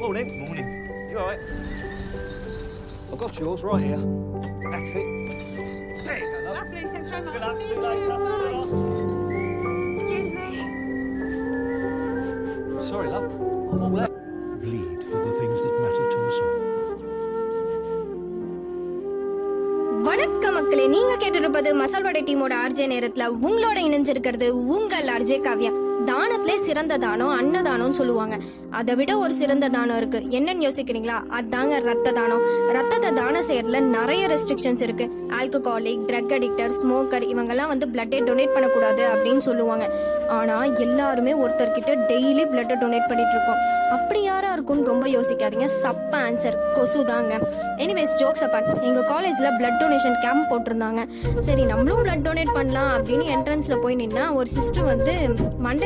Morning. Morning. You alright? I've got yours right here. That's it. You go, love. Lovely, thanks very much. Good luck. See you you later. Excuse me. Sorry, love. I'm all out. Bleed for the things that matter to us all. வணக்கம் மக்களே நீங்க கேட்டிருப்பது மசால் வடை டீமோட RJ நேரத்துல உங்களோட இணைஞ்சிருக்கிறது உங்கள் RJ Kavya தானத்திலே சிறந்த தானம் அன்னதானம்னு சொல்லுவாங்க. அதை விட ஒரு சிறந்த தானம் இருக்கு. என்னன்னு யோசிக்கிறீங்களா? அதாங்க ரத்த தானம். ரத்தத்தை தானம் செய்யறதுல நிறைய ரெஸ்ட்ரிக்ஷன்ஸ் இருக்கு. ஆல்கஹாலிக் ட்ரக் அடிக்டர் ஸ்மோக்கர் இவங்கெல்லாம் வந்து பிளட்டே டொனேட் பண்ணக்கூடாது அப்படின்னு சொல்லுவாங்க. ஆனா எல்லாருமே ஒருத்தர்கிட்ட டெய்லி பிளட்டை டொனேட் பண்ணிட்டு இருக்கோம் அப்படி யாரா இருக்கும்னு ரொம்ப யோசிக்காதீங்க. சப்ப ஆன்சர் கொசு தாங்க. எனிவேஸ் ஜோக்ஸ் அப்பார்ட் எங்க காலேஜ்ல பிளட் டொனேஷன் கேம்ப் போட்டிருந்தாங்க. சரி நம்மளும் பிளட் டொனேட் பண்ணலாம் அப்படின்னு என்ட்ரன்ஸ்ல போய் நின்னா ஒரு சிஸ்டர் வந்து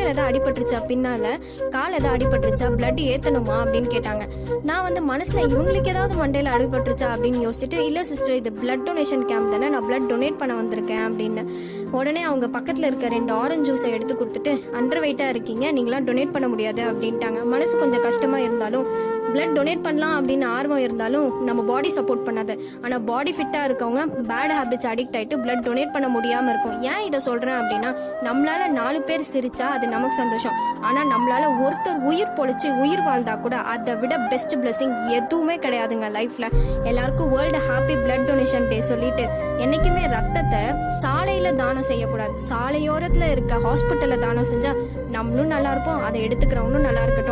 மண்டையில ஏதாவது அடிபட்டுருச்சா? பின்னால கால் ஏதாவது அடிபட்டுருச்சா? பிளட் ஏத்தணுமா? அப்படின்னு கேட்டாங்க. நான் வந்து மனசுல இவங்களுக்கு ஏதாவது மண்டையில அடிபட்டுருச்சா? அப்படின்னு யோசிச்சுட்டு இல்ல சிஸ்டர் இது பிளட் டொனேஷன் கேம்ப் தானே நான் பிளட் டொனேட் பண்ண வந்திருக்கேன் அப்படின்னு. உடனே அவங்க பக்கத்துல இருக்க ரெண்டு ஆரஞ்சு ஜூஸை எடுத்து கொடுத்துட்டு அண்டர் வெயிட்டா இருக்கீங்க நீங்களாம் டொனேட் பண்ண முடியாது அப்படின்ட்டாங்க. மனசு கொஞ்சம் கஷ்டமா இருந்தாலும் பிளட் டொனேட் பண்ணலாம் அப்படின்னு ஆர்வம் இருந்தாலும் நம்ம பாடி சப்போர்ட் பண்ணாது. ஆனால் பாடி ஃபிட்டாக இருக்கவங்க பேட் ஹேபிட்ஸ் அடிக்ட் ஆகிட்டு பிளட் டொனேட் பண்ண முடியாமல் இருக்கும். ஏன் இதை சொல்கிறேன் அப்படின்னா நம்மளால நாலு பேர் சிரிச்சா அது நமக்கு சந்தோஷம். ஆனால் நம்மளால ஒருத்தர் உயிர் பொழிச்சு உயிர் வாழ்ந்தா கூட அதை விட பெஸ்ட் பிளெஸிங் எதுவுமே கிடையாதுங்க லைஃப்பில் எல்லாருக்கும் world happy blood donation day சொல்லிட்டு என்றைக்குமே ரத்தத்தை சாலையில் தானம் செய்யக்கூடாது. சாலையோரத்தில் இருக்க ஹாஸ்பிட்டலில் தானம் செஞ்சால் நம்மளும் நல்லா இருப்போம் அதை எடுத்துக்கிறவங்களும் நல்லா இருக்கட்டும்.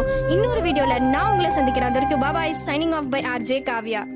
நான் உங்களை சந்திக்கிறேன். அதற்கு பாபாய் signing off by RJ Kavya